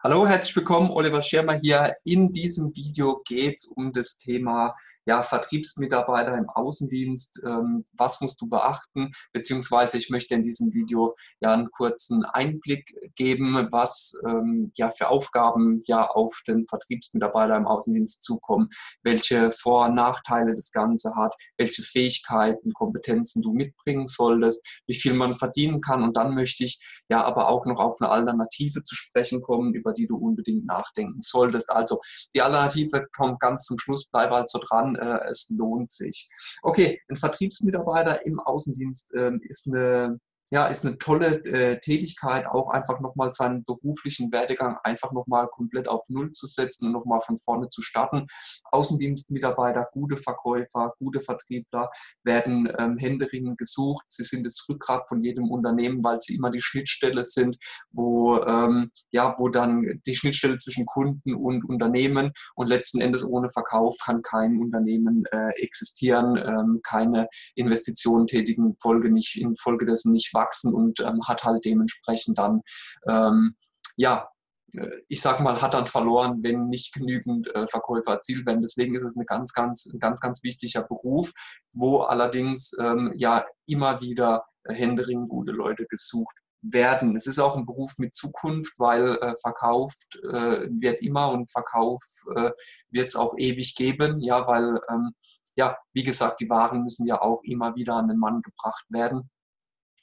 Hallo, herzlich willkommen, Oliver Schirmer hier. In diesem Video geht es um das Thema ja, Vertriebsmitarbeiter im Außendienst. Ähm, was musst du beachten? Beziehungsweise ich möchte in diesem Video ja einen kurzen Einblick geben, was ähm, ja für Aufgaben ja auf den Vertriebsmitarbeiter im Außendienst zukommen, welche Vor- und Nachteile das Ganze hat, welche Fähigkeiten, Kompetenzen du mitbringen solltest, wie viel man verdienen kann. Und dann möchte ich ja aber auch noch auf eine Alternative zu sprechen kommen, über die du unbedingt nachdenken solltest. Also die Alternative kommt ganz zum Schluss, bleib also dran, es lohnt sich. Okay, ein Vertriebsmitarbeiter im Außendienst äh, ist eine ja, ist eine tolle äh, Tätigkeit, auch einfach nochmal seinen beruflichen Werdegang einfach nochmal komplett auf Null zu setzen und nochmal von vorne zu starten. Außendienstmitarbeiter, gute Verkäufer, gute Vertriebler werden ähm, händeringend gesucht. Sie sind das Rückgrat von jedem Unternehmen, weil sie immer die Schnittstelle sind, wo, ähm, ja, wo dann die Schnittstelle zwischen Kunden und Unternehmen und letzten Endes ohne Verkauf kann kein Unternehmen äh, existieren, ähm, keine Investitionen tätigen, Folge nicht, infolgedessen nicht wachsen und ähm, hat halt dementsprechend dann, ähm, ja, äh, ich sag mal, hat dann verloren, wenn nicht genügend äh, Verkäufer erzielt werden. Deswegen ist es eine ganz, ganz, ein ganz, ganz wichtiger Beruf, wo allerdings ähm, ja immer wieder händeringend gute Leute gesucht werden. Es ist auch ein Beruf mit Zukunft, weil äh, verkauft äh, wird immer und Verkauf äh, wird es auch ewig geben, ja, weil ähm, ja, wie gesagt, die Waren müssen ja auch immer wieder an den Mann gebracht werden.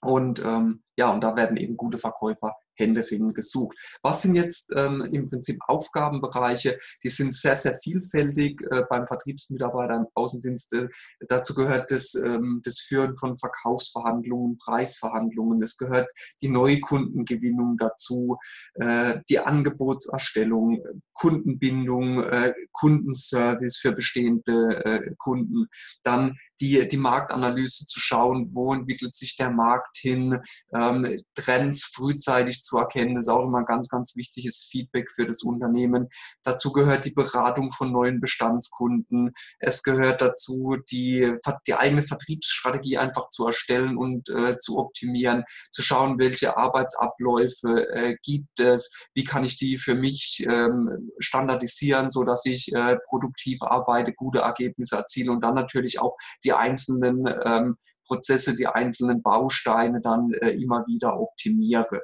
Und ähm, ja, und da werden eben gute Verkäufer händeringend gesucht. Was sind jetzt ähm, im Prinzip Aufgabenbereiche? Die sind sehr, sehr vielfältig äh, beim Vertriebsmitarbeiter im Außendienst. Äh, dazu gehört das, ähm, das Führen von Verkaufsverhandlungen, Preisverhandlungen. Es gehört die Neukundengewinnung dazu, äh, die Angebotserstellung, Kundenbindung, äh, Kundenservice für bestehende äh, Kunden. Dann die, die Marktanalyse zu schauen, wo entwickelt sich der Markt hin, ähm, Trends frühzeitig zu erkennen, ist auch immer ein ganz, ganz wichtiges Feedback für das Unternehmen. Dazu gehört die Beratung von neuen Bestandskunden. Es gehört dazu, die, die eigene Vertriebsstrategie einfach zu erstellen und äh, zu optimieren, zu schauen, welche Arbeitsabläufe äh, gibt es, wie kann ich die für mich ähm, standardisieren, so dass ich äh, produktiv arbeite, gute Ergebnisse erziele und dann natürlich auch die einzelnen ähm, Prozesse, die einzelnen Bausteine dann äh, immer wieder optimiere.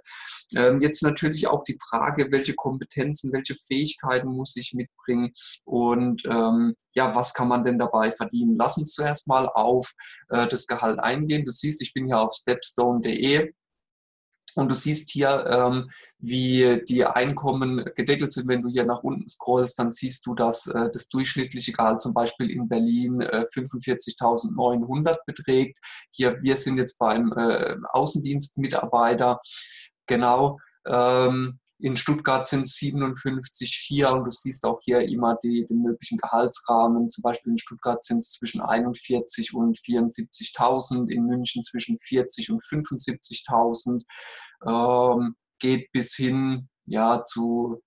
Ähm, jetzt natürlich auch die Frage, welche Kompetenzen, welche Fähigkeiten muss ich mitbringen und ähm, ja, was kann man denn dabei verdienen? Lass uns zuerst mal auf äh, das Gehalt eingehen. Du siehst, ich bin hier auf stepstone.de und du siehst hier, ähm, wie die Einkommen gedeckelt sind. Wenn du hier nach unten scrollst, dann siehst du, dass äh, das durchschnittliche Gehalt zum Beispiel in Berlin äh, 45.900 beträgt. Hier, wir sind jetzt beim äh, Außendienstmitarbeiter. Genau. Ähm, in Stuttgart sind es 57,4 und du siehst auch hier immer die, den möglichen Gehaltsrahmen. Zum Beispiel in Stuttgart sind es zwischen 41 und 74.000, in München zwischen 40 und 75.000. Ähm, geht bis hin ja, zu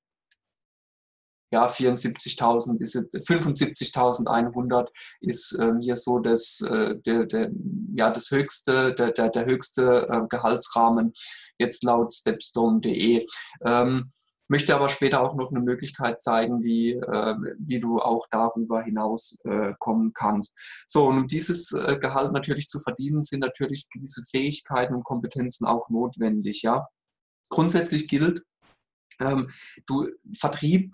ja, 74.000 ist 75.100 ist ähm, hier so das, äh, der, der, ja, das höchste, der, der, der höchste äh, Gehaltsrahmen jetzt laut stepstone.de. Ähm, möchte aber später auch noch eine Möglichkeit zeigen, wie, äh, wie du auch darüber hinaus äh, kommen kannst. So, und um dieses äh, Gehalt natürlich zu verdienen, sind natürlich gewisse Fähigkeiten und Kompetenzen auch notwendig. Ja? Grundsätzlich gilt, ähm, du Vertrieb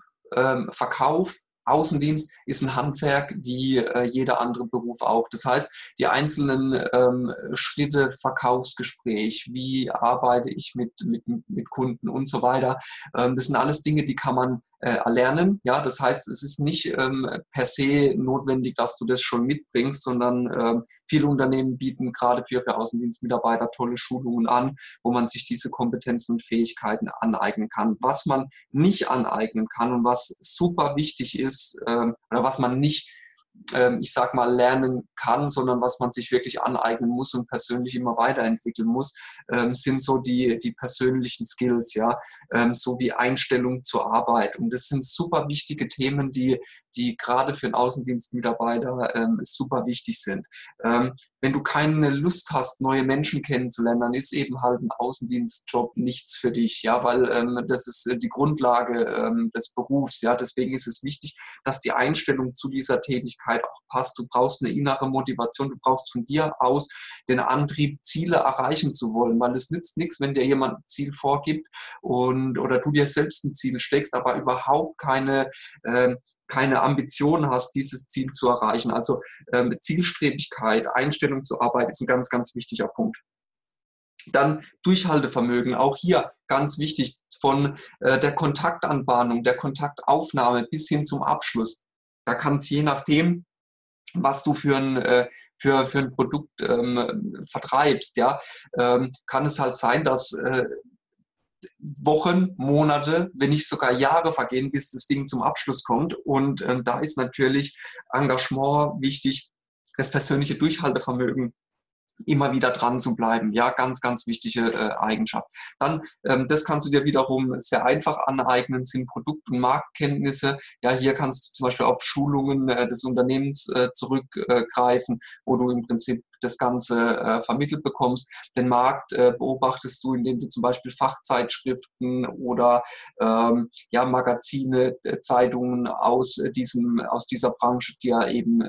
Verkauf, Außendienst ist ein Handwerk wie äh, jeder andere Beruf auch. Das heißt, die einzelnen ähm, Schritte, Verkaufsgespräch, wie arbeite ich mit, mit, mit Kunden und so weiter, ähm, das sind alles Dinge, die kann man erlernen. Ja, das heißt, es ist nicht ähm, per se notwendig, dass du das schon mitbringst, sondern ähm, viele Unternehmen bieten gerade für ihre Außendienstmitarbeiter tolle Schulungen an, wo man sich diese Kompetenzen und Fähigkeiten aneignen kann. Was man nicht aneignen kann und was super wichtig ist ähm, oder was man nicht ich sag mal, lernen kann, sondern was man sich wirklich aneignen muss und persönlich immer weiterentwickeln muss, ähm, sind so die, die persönlichen Skills, ja, ähm, so wie Einstellung zur Arbeit. Und das sind super wichtige Themen, die die gerade für einen Außendienstmitarbeiter ähm, super wichtig sind. Ähm, wenn du keine Lust hast, neue Menschen kennenzulernen, dann ist eben halt ein Außendienstjob nichts für dich, ja, weil ähm, das ist äh, die Grundlage ähm, des Berufs, ja. Deswegen ist es wichtig, dass die Einstellung zu dieser Tätigkeit auch passt. Du brauchst eine innere Motivation, du brauchst von dir aus den Antrieb, Ziele erreichen zu wollen, weil es nützt nichts, wenn dir jemand ein Ziel vorgibt und oder du dir selbst ein Ziel steckst, aber überhaupt keine äh, keine Ambition hast, dieses Ziel zu erreichen. Also ähm, Zielstrebigkeit, Einstellung zur Arbeit ist ein ganz, ganz wichtiger Punkt. Dann Durchhaltevermögen, auch hier ganz wichtig, von äh, der Kontaktanbahnung, der Kontaktaufnahme bis hin zum Abschluss. Da kann es je nachdem, was du für ein, äh, für, für ein Produkt ähm, vertreibst, ja, ähm, kann es halt sein, dass äh, Wochen, Monate, wenn nicht sogar Jahre vergehen, bis das Ding zum Abschluss kommt. Und ähm, da ist natürlich Engagement wichtig, das persönliche Durchhaltevermögen immer wieder dran zu bleiben. Ja, ganz, ganz wichtige äh, Eigenschaft. Dann, ähm, das kannst du dir wiederum sehr einfach aneignen, sind Produkt- und Marktkenntnisse. Ja, hier kannst du zum Beispiel auf Schulungen äh, des Unternehmens äh, zurückgreifen, wo du im Prinzip das Ganze äh, vermittelt bekommst. Den Markt äh, beobachtest du, indem du zum Beispiel Fachzeitschriften oder ähm, ja, Magazine, äh, Zeitungen aus, diesem, aus dieser Branche dir eben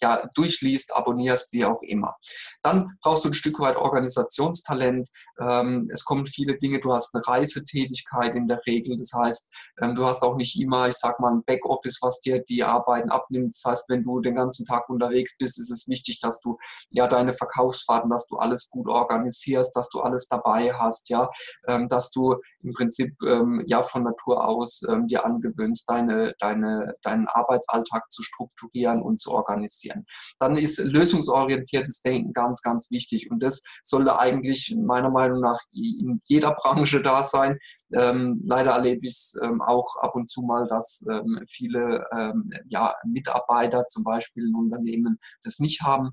ja, durchliest, abonnierst, wie auch immer. Dann brauchst du ein Stück weit Organisationstalent. Ähm, es kommen viele Dinge, du hast eine Reisetätigkeit in der Regel. Das heißt, ähm, du hast auch nicht immer, ich sag mal, ein Backoffice, was dir die Arbeiten abnimmt. Das heißt, wenn du den ganzen Tag unterwegs bist, ist es wichtig, dass du ja deine Verkaufsfahrten, dass du alles gut organisierst, dass du alles dabei hast, ja, ähm, dass du im Prinzip ähm, ja von Natur aus ähm, dir angewöhnst, deine, deine, deinen Arbeitsalltag zu strukturieren und zu organisieren passieren. Dann ist lösungsorientiertes Denken ganz, ganz wichtig und das sollte eigentlich meiner Meinung nach in jeder Branche da sein. Ähm, leider erlebe ich es ähm, auch ab und zu mal, dass ähm, viele ähm, ja, Mitarbeiter zum Beispiel in Unternehmen das nicht haben.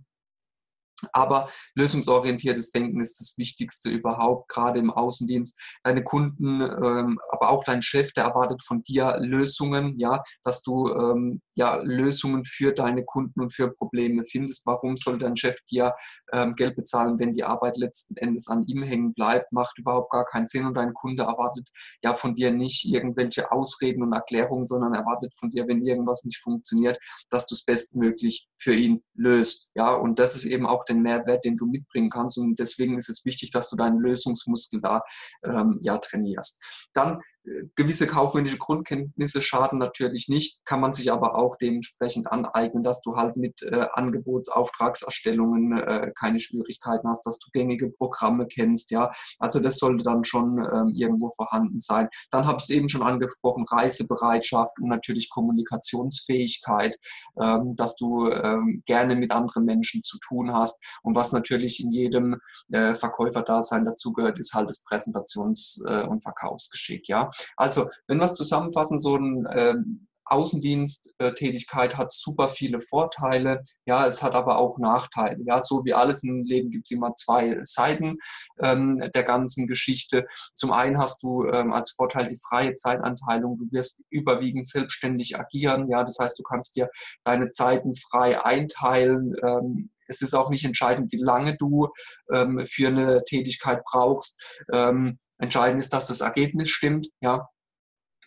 Aber lösungsorientiertes Denken ist das Wichtigste überhaupt, gerade im Außendienst. Deine Kunden, ähm, aber auch dein Chef, der erwartet von dir Lösungen, ja, dass du ähm, ja, Lösungen für deine Kunden und für Probleme findest. Warum soll dein Chef dir ähm, Geld bezahlen, wenn die Arbeit letzten Endes an ihm hängen bleibt? Macht überhaupt gar keinen Sinn und dein Kunde erwartet ja von dir nicht irgendwelche Ausreden und Erklärungen, sondern erwartet von dir, wenn irgendwas nicht funktioniert, dass du es bestmöglich für ihn löst. Ja, und das ist eben auch der den Mehrwert, den du mitbringen kannst. Und deswegen ist es wichtig, dass du deinen Lösungsmuskel da ähm, ja, trainierst. Dann gewisse kaufmännische Grundkenntnisse schaden natürlich nicht, kann man sich aber auch dementsprechend aneignen, dass du halt mit äh, Angebotsauftragserstellungen äh, keine Schwierigkeiten hast, dass du gängige Programme kennst, ja. Also das sollte dann schon ähm, irgendwo vorhanden sein. Dann habe ich es eben schon angesprochen, Reisebereitschaft und natürlich Kommunikationsfähigkeit, ähm, dass du ähm, gerne mit anderen Menschen zu tun hast. Und was natürlich in jedem äh, Verkäuferdasein dazugehört, ist halt das Präsentations- äh, und Verkaufsgeschick, ja. Also, wenn wir es zusammenfassen, so ein ähm, Außendiensttätigkeit hat super viele Vorteile. Ja, es hat aber auch Nachteile. Ja, so wie alles im Leben gibt es immer zwei Seiten ähm, der ganzen Geschichte. Zum einen hast du ähm, als Vorteil die freie Zeitanteilung. Du wirst überwiegend selbstständig agieren. Ja, das heißt, du kannst dir deine Zeiten frei einteilen. Ähm, es ist auch nicht entscheidend, wie lange du ähm, für eine Tätigkeit brauchst. Ähm, Entscheidend ist, dass das Ergebnis stimmt. Ja,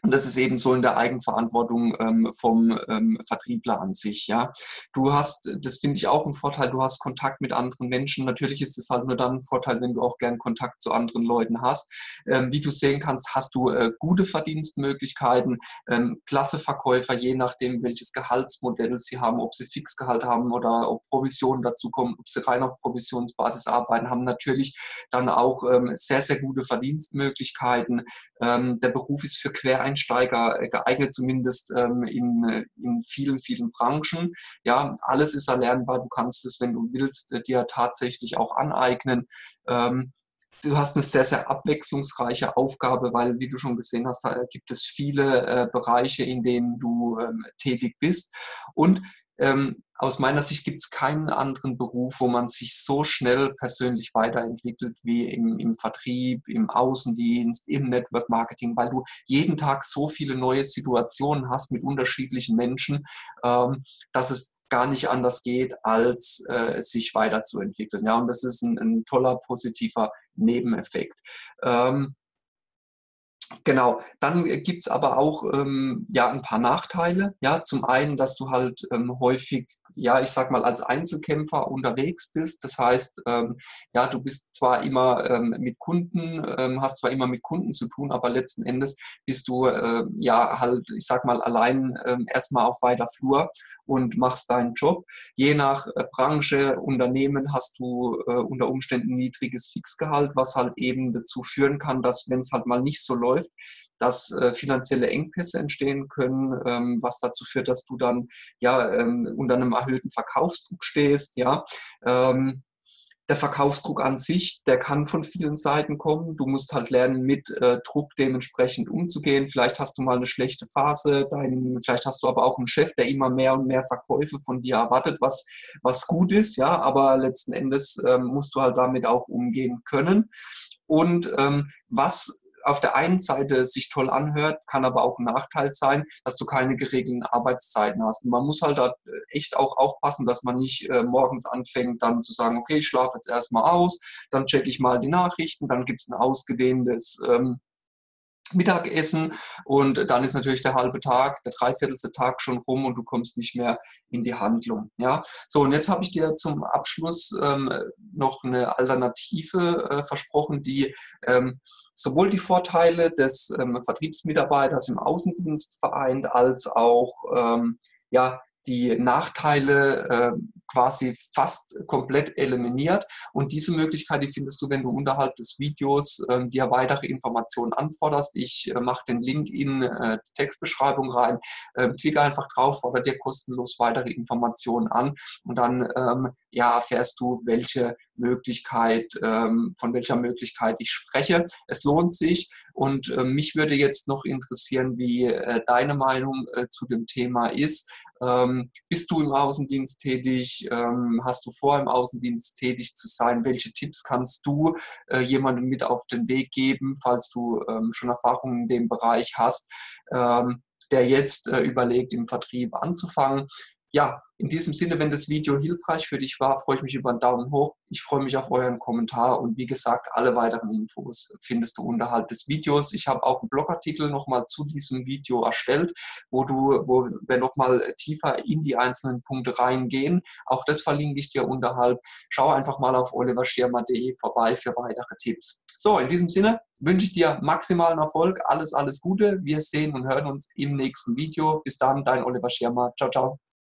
und das ist eben so in der Eigenverantwortung ähm, vom ähm, Vertriebler an sich. Ja, du hast, das finde ich auch ein Vorteil. Du hast Kontakt mit anderen Menschen. Natürlich ist es halt nur dann ein Vorteil, wenn du auch gern Kontakt zu anderen Leuten hast. Ähm, wie du sehen kannst, hast du äh, gute Verdienstmöglichkeiten, ähm, klasse Verkäufer, je nachdem, welches Gehaltsmodell sie haben, ob sie Fixgehalt haben oder ob Provisionen dazu kommen, ob sie rein auf Provisionsbasis arbeiten, haben natürlich dann auch ähm, sehr, sehr gute Verdienstmöglichkeiten. Ähm, der Beruf ist für Quereinsteiger Einsteiger äh, geeignet, zumindest ähm, in, äh, in vielen, vielen Branchen. Ja, alles ist erlernbar. Du kannst es, wenn du willst, äh, dir tatsächlich auch aneignen. Ähm, du hast eine sehr, sehr abwechslungsreiche Aufgabe, weil, wie du schon gesehen hast, gibt es viele Bereiche, in denen du ähm, tätig bist. Und aus meiner Sicht gibt es keinen anderen Beruf, wo man sich so schnell persönlich weiterentwickelt wie im, im, Vertrieb, im Außendienst, im Network Marketing, weil du jeden Tag so viele neue Situationen hast mit unterschiedlichen Menschen, ähm, dass es gar nicht anders geht, als äh, sich weiterzuentwickeln. Ja, und das ist ein, ein toller, positiver Nebeneffekt. Ähm, Genau, dann gibt es aber auch ähm, ja, ein paar Nachteile. Ja, zum einen, dass du halt ähm, häufig, ja, ich sag mal, als Einzelkämpfer unterwegs bist. Das heißt, ähm, ja, du bist zwar immer ähm, mit Kunden, ähm, hast zwar immer mit Kunden zu tun, aber letzten Endes bist du ja halt, ich sag mal, allein erstmal auf weiter Flur und machst deinen Job. Je nach äh, Branche, Unternehmen hast du äh, unter Umständen niedriges Fixgehalt, was halt eben dazu führen kann, dass wenn es halt mal nicht so läuft, dass äh, finanzielle Engpässe entstehen können, was dazu führt, dass du dann ja unter einem erhöhten Verkaufsdruck stehst, ja. Ähm, der Verkaufsdruck an sich, der kann von vielen Seiten kommen. Du musst halt lernen, mit äh, Druck dementsprechend umzugehen. Vielleicht hast du mal eine schlechte Phase, dein, vielleicht hast du aber auch einen Chef, der immer mehr und mehr Verkäufe von dir erwartet, was, was gut ist, ja, aber letzten Endes ähm, musst du halt damit auch umgehen können. Und ähm, was auf der einen Seite sich toll anhört, kann aber auch ein Nachteil sein, dass du keine geregelten Arbeitszeiten hast. Und man muss halt da echt auch aufpassen, dass man nicht äh, morgens anfängt, dann zu sagen, okay, ich schlafe jetzt erstmal aus, dann checke ich mal die Nachrichten, dann gibt es ein ausgedehntes ähm, Mittagessen und dann ist natürlich der halbe Tag, der dreiviertelste Tag schon rum und du kommst nicht mehr in die Handlung. Ja, so und jetzt habe ich dir zum Abschluss ähm, noch eine Alternative äh, versprochen, die ähm, sowohl die Vorteile des ähm, Vertriebsmitarbeiters im Außendienst vereint, als auch ähm, ja, die Nachteile äh, quasi fast komplett eliminiert. Und diese Möglichkeit, die findest du, wenn du unterhalb des Videos äh, dir weitere Informationen anforderst. Ich äh, mache den Link in äh, die Textbeschreibung rein. Ähm, klicke einfach drauf, fordere dir kostenlos weitere Informationen an und dann ähm, ja, erfährst du, welche Möglichkeit, ähm, von welcher Möglichkeit ich spreche. Es lohnt sich und äh, mich würde jetzt noch interessieren, wie äh, deine Meinung äh, zu dem Thema ist. Ähm, bist du im Außendienst tätig? Ähm, hast du vor, im Außendienst tätig zu sein? Welche Tipps kannst du äh, jemandem mit auf den Weg geben, falls du ähm, schon Erfahrungen in dem Bereich hast? Ähm, der jetzt überlegt, im Vertrieb anzufangen ja, in diesem Sinne, wenn das Video hilfreich für dich war, freue ich mich über einen Daumen hoch. Ich freue mich auf euren Kommentar und wie gesagt, alle weiteren Infos findest du unterhalb des Videos. Ich habe auch einen Blogartikel nochmal zu diesem Video erstellt, wo du, wo wir nochmal tiefer in die einzelnen Punkte reingehen. Auch das verlinke ich dir unterhalb. Schau einfach mal auf oliverschirmer.de vorbei für weitere Tipps. So, in diesem Sinne wünsche ich dir maximalen Erfolg. Alles, alles Gute. Wir sehen und hören uns im nächsten Video. Bis dann, dein Oliver Schirmer. Ciao, ciao.